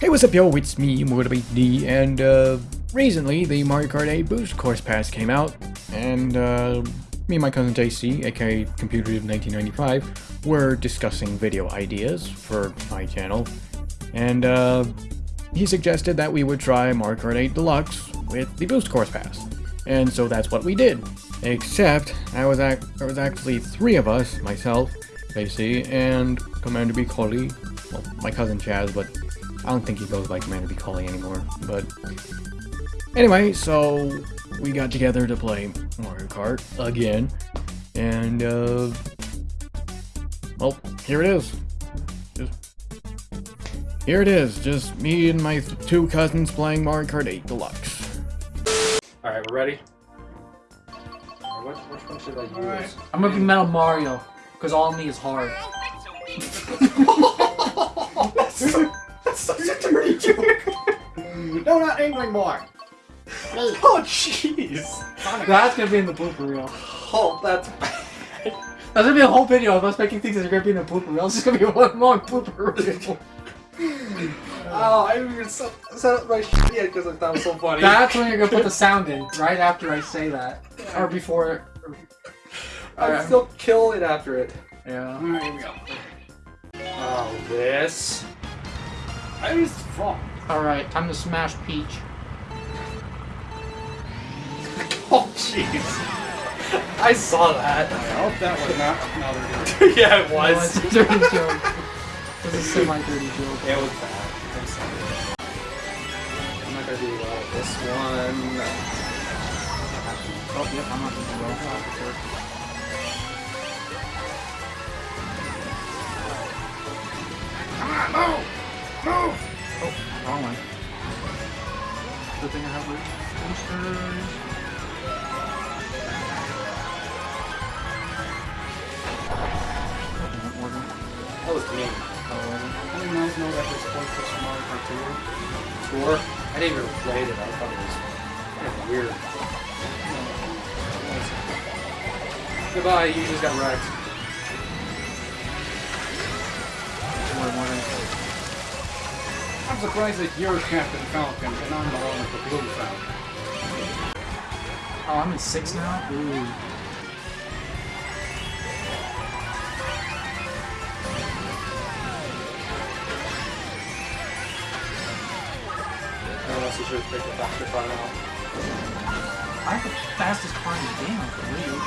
Hey, what's up, yo? It's me, MotivateD, and uh, recently the Mario Kart 8 Boost Course Pass came out, and uh, me and my cousin JC, aka Computer of 1995, were discussing video ideas for my channel, and uh, he suggested that we would try Mario Kart 8 Deluxe with the Boost Course Pass, and so that's what we did. Except I was ac there was actually three of us, myself, JC, and Commander B. Coley, well, my cousin Chaz, but I don't think he goes by Commander B. Coley anymore, but... Anyway, so we got together to play Mario Kart again, and, uh... Well, here it is. Just... Here it is, just me and my two cousins playing Mario Kart 8 Deluxe. Alright, we're ready? What, which one should I use? I'm gonna be Metal Mario, because all of me is hard. That's such a dirty joke! no, not Angling Boy! Oh, jeez! That's gonna be in the blooper reel. Oh, that's bad. That's gonna be a whole video of us making things that are gonna be in the blooper reel. It's just gonna be one long blooper reel. Oh, I didn't even set, set up my shit yet because I thought it was so funny. That's when you're gonna put the sound in, right after I say that. Or before. Or, I'd Alright. still kill it after it. yeah. Alright, here we go. Oh, this. I was fuck. Alright, time to smash Peach. Oh, jeez. I saw that. I hope that was not another dirty. yeah, it was. No, was. it's a dirty joke. It's a semi-dirty joke. It was bad. I'm sorry. I'm not gonna do well with this one. Oh, yep, I'm not gonna do well. Oh, wrong one. Good thing I have boosters. Oh. That was me. Oh, I didn't know, that was supposed to Mario Kart 2. Tour. I didn't even play it. I thought it was kind of weird. Goodbye. You just got wrecked. Order, order. I'm surprised that you're Captain Falcon and I'm the one with the blue Falcon. Oh, I'm in six now? Ooh. Unless you should have picked a faster car now. I have the fastest car in the game, I believe.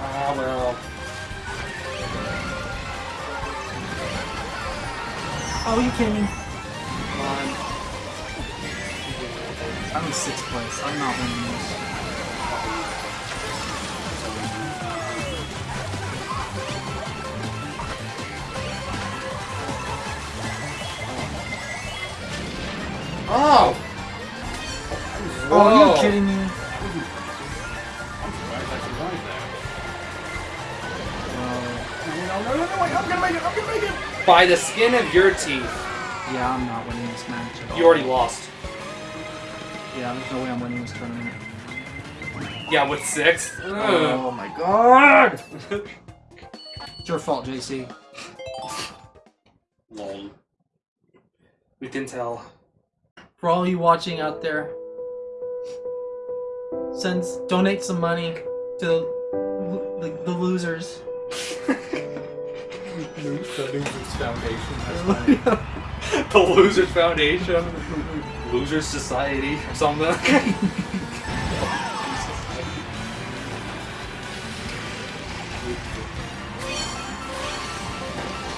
Ah, well. Oh, you kidding me? Come on. I'm in sixth place. I'm not winning this. Oh! Oh, are you kidding me? I'm surprised I survived that. Well, uh, No, no, no, no, wait, I'm gonna make it, I'm gonna make it! By the skin of your teeth, yeah, I'm not winning this match at all. you already lost. Yeah, there's no way I'm winning this tournament. Yeah, with six. Ugh. Oh my god! It's your fault, JC. Lol. We can tell. For all you watching out there, send donate some money to the, the, the losers. The Losers Foundation. the Losers Foundation. Losers Society or something.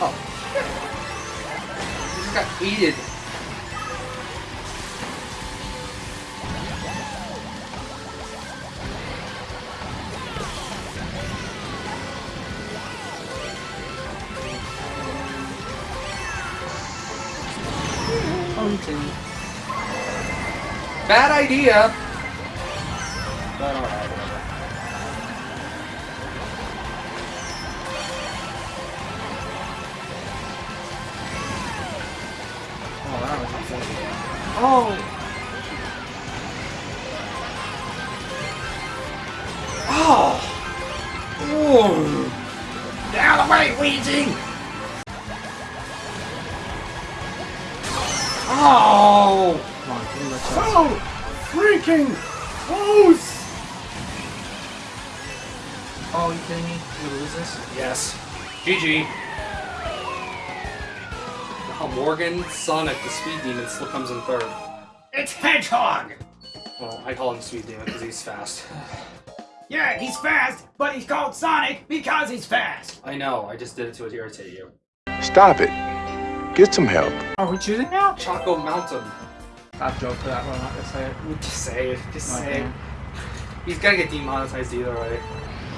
oh. You just got aided. Bad idea. But alright. Oh, that was insane. Oh! Oh! Get the way! Oh! Come on, give me that chance. So freaking close! Oh, you kidding me? You lose this? Yes. GG. Now Morgan, Sonic, the Speed Demon, still comes in third. It's Hedgehog! Well, I call him Speed Demon because he's fast. Yeah, he's fast, but he's called Sonic because he's fast. I know, I just did it to irritate you. Stop it. Get some help. Are we choosing now? Choco Mountain. Bad joke for that one. I'm not gonna say it. Just say it. Just say it. Okay. He's gotta get demonetized either way.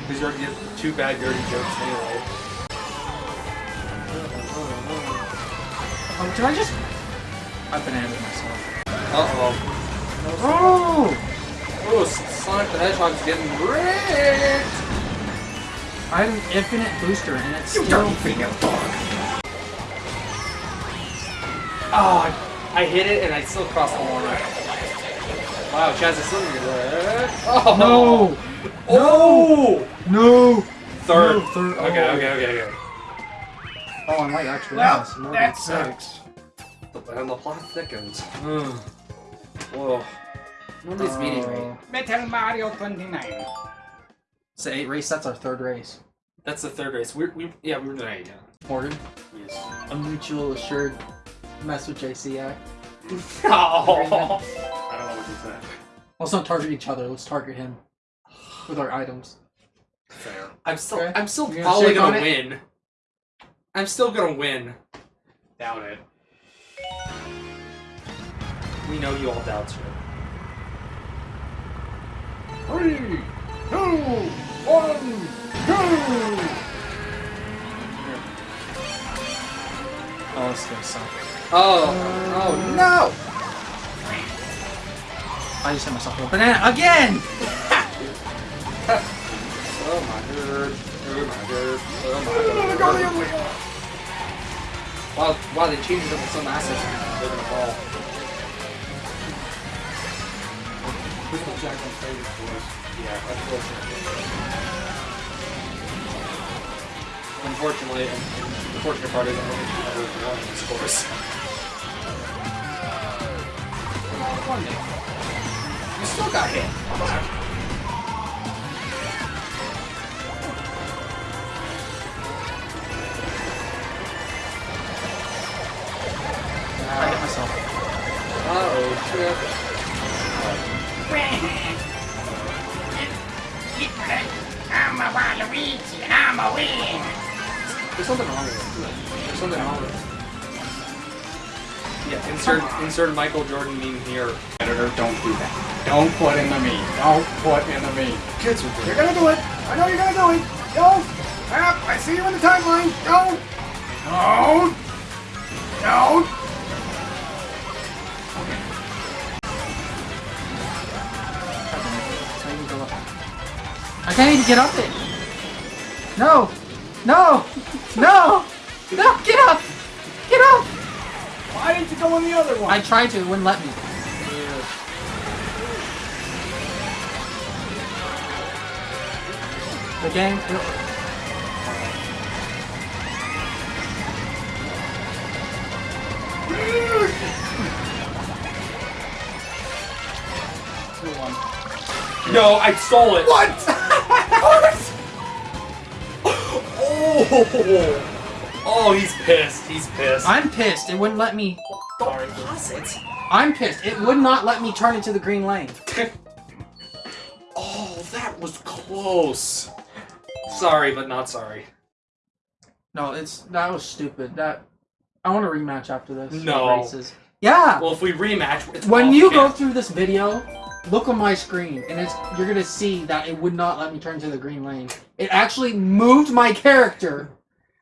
Because you're gonna get two bad dirty jokes anyway. Oh, did I just? I bananas myself. Uh-oh. Oh! Oh, Sonic the Hedgehog's getting ripped! I have an infinite booster and it's You still. dirty female dog. Oh, I, I hit it and I still crossed the line. Wow, Chaz is still gonna Oh! No! Oh! No! Third. No, third. Okay, Oh. okay, okay, okay. Oh, I might actually Well, miss. More that than six. And the plot thickens. Ugh. Whoa. Nobody's meeting uh, Oh. me. Metal Mario 29. So eight race. That's our third race. That's the third race. We're, we, yeah, we were doing it, yeah. Morgan, Yes. a mutual assured mess with JC act. Oh! I don't know what you said. Let's not target each other. Let's target him with our items. Fair. I'm still, Okay. I'm still You gonna probably gonna on it? win. I'm still gonna win. Doubt it. We know you all doubt you. Three, two, one, go! Oh, this is gonna suck. Oh, oh no! I just hit myself with a banana again! Oh my god. Oh my god. Oh my god. Wow, wow, they changed it up with some assets. They're gonna fall. This was Jack's favorite us. Yeah, unfortunately. Unfortunately, and and the fortunate part is I don't think we've ever won this course. One. You still got hit. I hit myself. Uh-oh, trip. I'm a Waluigi and I'm a win. There's something wrong with it. There's something wrong with it. Yeah, insert insert Michael Jordan meme here. Editor, don't do that. Don't put in the meat. Don't put in the meat. Kids are doing. You're gonna do it. I know you're gonna do it. Don't. Yep, I see you in the timeline. Don't. Don't. Don't. I can go up. I can't even get up it! No! No! No! No! Get up! Get up! Why didn't you go on the other one? I tried to, it wouldn't let me. The game. No, I stole it. What? Oh, oh, he's pissed. He's pissed. I'm pissed. It wouldn't let me. Don't pause it. I'm pissed. It would not let me turn into the green lane. Oh, that was close. Sorry, but not sorry. No, it's that was stupid. That I want to rematch after this. No. Races. Yeah. Well, if we rematch, it's when you go through this video, look on my screen, and it's you're gonna see that it would not let me turn to the green lane. It actually moved my character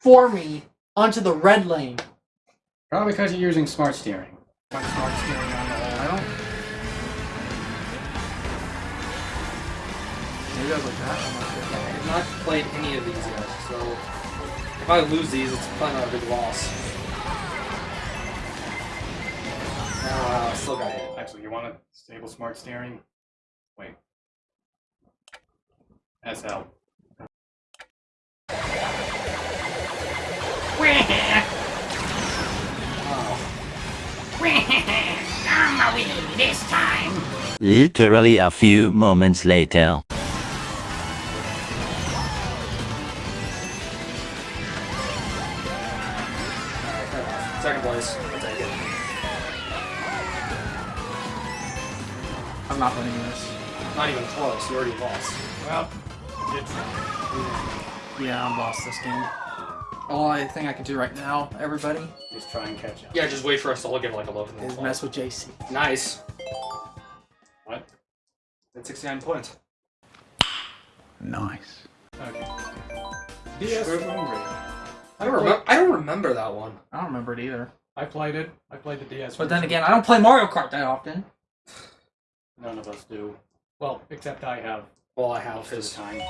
for me onto the red lane. Probably because you're using smart steering. Smart steering on the I don't. Maybe I was like that. I'm not sure. I have not played any of these yet, so if I lose these, it's probably not a big loss. Ah, still got it. Actually, you want to stable smart steering? Wait. SL. Literally a few moments later. Alright, fair enough. Second place. I'll take it. I'm not winning this. Not even close. You already lost. Well, it's Yeah, I'm lost this game. Only thing I can do right now, everybody, just try and catch up. Yeah, just wait for us to all get like 11 and is 12. mess with JC. Nice. What? That's 69 points. Nice. Okay. DS Sure. I don't remember. I don't remember that one. I don't remember it either. I played it. I played the DS. But then again, I don't play Mario Kart that often. none of us do. Well, except I have Well, I have most of his. time.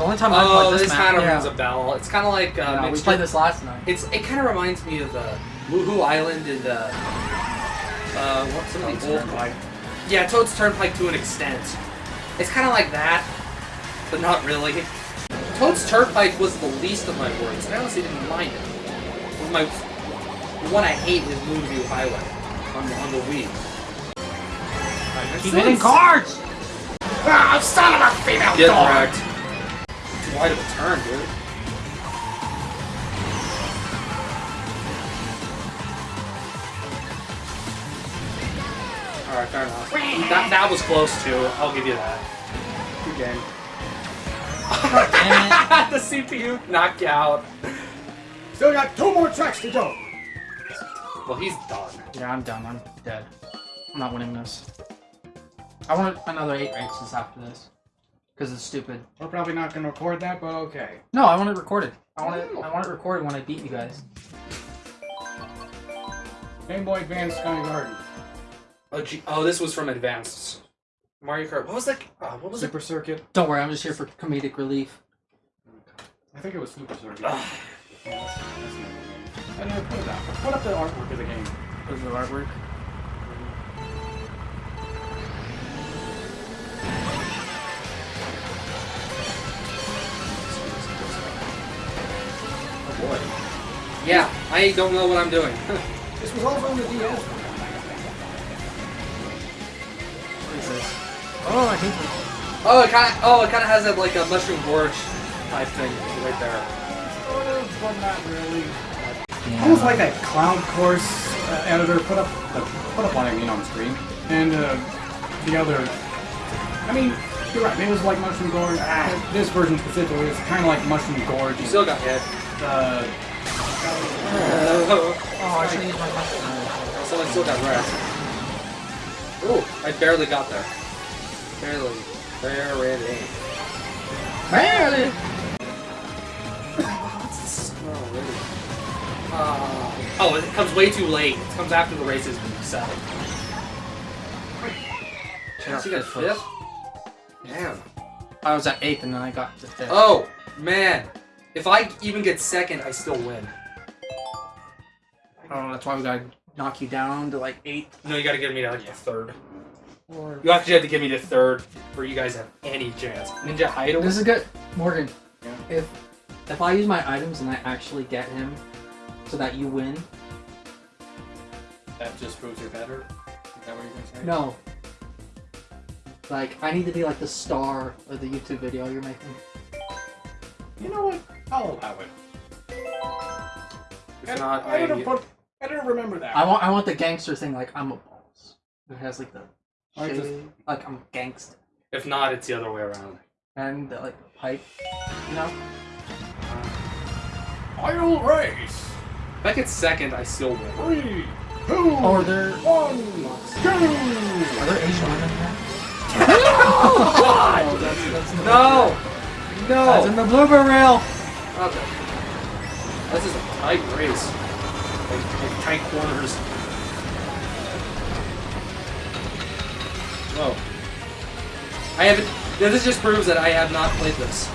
The only time I Oh, played this, this, map, kind of yeah. rings a bell. It's kind of like uh, Yeah, we played this last night. It's it kind of reminds me of uh, Wuhu Island and uh, uh, what some of the old Turnpike. yeah Toad's Turnpike to an extent. It's kind of like that, but not really. Toad's Turnpike was the least of my worries. I honestly didn't mind it. But my the one I hate is Moonview Highway on the, on the Wii. Keep hitting cards! Ah, son of a female Get dog! wrecked. Too wide of a turn, dude. Alright, fair enough. That, that was close too, I'll give you that. Good game. The CPU knocked you out. Still got two more tracks to go. Well, he's done. Yeah, I'm done. I'm dead. I'm not winning this. I want another eight races after this. Because it's stupid. We're probably not going to record that, but okay. No, I want it recorded. I want it. I want it recorded when I beat you guys. Game Boy Advance Sky Garden. Oh, gee, oh, this was from Advanced. Mario Kart. What was that? Uh, what was it? Super Circuit. Don't worry, I'm just here for comedic relief. I think it was Super Circuit. Ugh. Yeah, that's, that's the name of the game. I never put it up. Put up the artwork of the game. Is the artwork? Yeah, I don't know what I'm doing. This was also on the DS. What is this? Oh, I hate this. oh, it kind of. Oh, it kind of has that like a mushroom gorge type thing right there. Sort of, but not really. Almost like that Cloud Course uh, editor put up the put up what I mean on the screen, and uh, the other. I mean, you're right. It was like Mushroom Gorge. Ah, this version specifically is kind of like Mushroom Gorge. You still got hit. Uh, oh, Oh, I should use my mushroom. someone still got wrecked. Ooh, I barely got there. Barely. Barely. Barely. Really? Uh, oh, it comes way too late. It comes after the race has been settled. So you got fifth? Damn. I was at eighth and then I got to fifth. Oh, man. If I even get second, I still win. Oh, that's why we gotta knock you down to like eighth. No, you gotta get me to like the third. Or You actually have to get me to third for you guys have any chance. Ninja Hideaway? this is good, Morgan. If if I use my items and I actually get him, so that you win. that just proves you're better. Is that what you're gonna say? No. Like I need to be like the star of the YouTube video you're making. You know what? I'll allow it. If not, I, I didn't put. I don't remember that. I want I want the gangster thing like I'm a boss. It has like the I just- like I'm a gangster. If not, it's the other way around. And the, like the pipe. You know? Uh, I'll race. If I get second, I still win. Three, two, oh, Or they're one, go! are there Asian women here? God! Oh, that's, that's in the No! That's in No! the blooper reel! Okay. This is a tight race. Like, like tight corners. Whoa. I haven't. This just proves that I have not played this.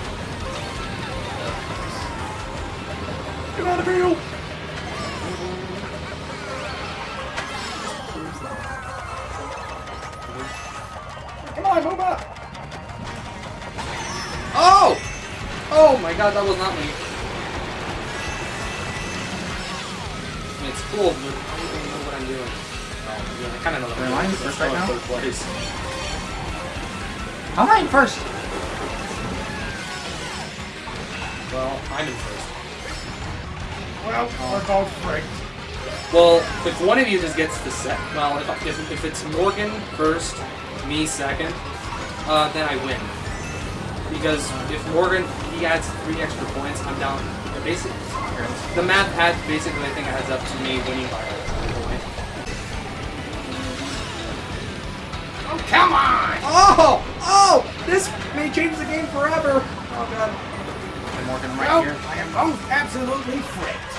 Get out of here! Come on, move up! Oh! Oh my god, that was not me. Cool, but I don't even know what I'm doing. Well, yeah, I kind of know what I I'm doing. first I'm right now? in third place. How am I in first? Well, I'm in first. Well, we're both fricked. Well, if one of you just gets the set, well, if, if, if it's Morgan first, me second, uh, then I win. Because if Morgan, he adds three extra points, I'm down. Basically, the math had basically, I think, adds up to me winning by a point. Oh, come on! Oh! Oh! This may change the game forever! Oh god. Okay, Morgan, I'm right Well, here. I am both absolutely fricked.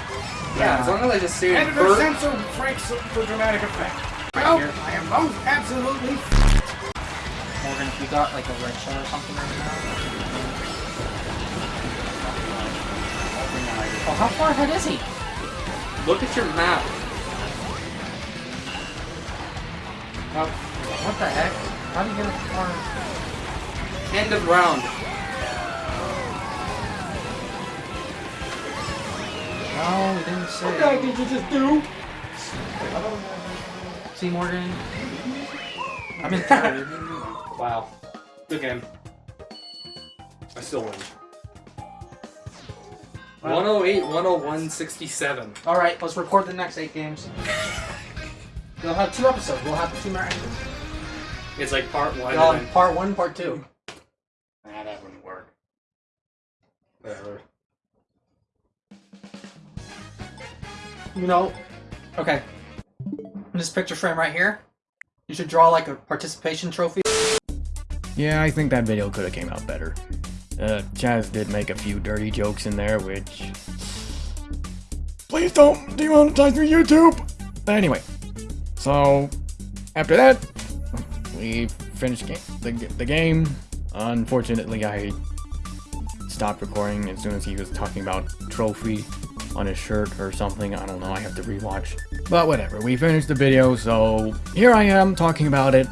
Yeah, as long as I just stay in Editor first. censor fricks for dramatic effect. Well, here. I am both absolutely fricked. Morgan, if you got like a red shell or something right now. Oh, how far ahead is he? Look at your map. Oh, what the heck? How do you get it far? End of round. No, he didn't say. What the heck did you just do? See, Morgan? I'm in third. Wow. Good game. I still win. 108, 101, 67. Alright, let's record the next eight games. We'll have two episodes. We'll have two marathons. It's like part one. We'll and then- part one, part two. Nah, that wouldn't work. Whatever. You know, okay. In this picture frame right here, you should draw like a participation trophy. Yeah, I think that video could have came out better. Uh, Chaz did make a few dirty jokes in there, which... Please don't demonetize me, YouTube! But anyway, so after that, we finished ga- the, the game. Unfortunately, I stopped recording as soon as he was talking about trophy on his shirt or something. I don't know, I have to rewatch. But whatever, we finished the video, so here I am talking about it.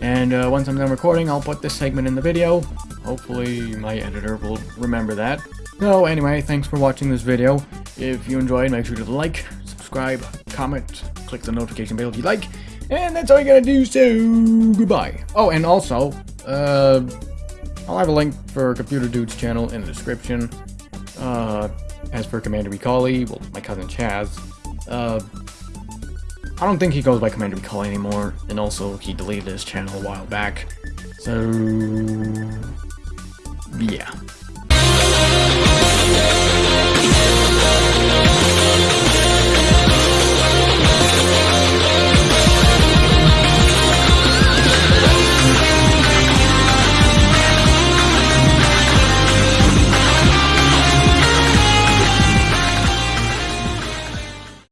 And uh, once I'm done recording, I'll put this segment in the video. Hopefully my editor will remember that. So anyway, thanks for watching this video. If you enjoyed, make sure to like, subscribe, comment, click the notification bell if you'd like. And that's all you gotta do, so goodbye. Oh, and also, uh, I'll have a link for Computer Dude's channel in the description. Uh, as for Commander Recalli, well, my cousin Chaz, uh, I don't think he goes by Commander Recall anymore, and also he deleted his channel a while back. So, yeah.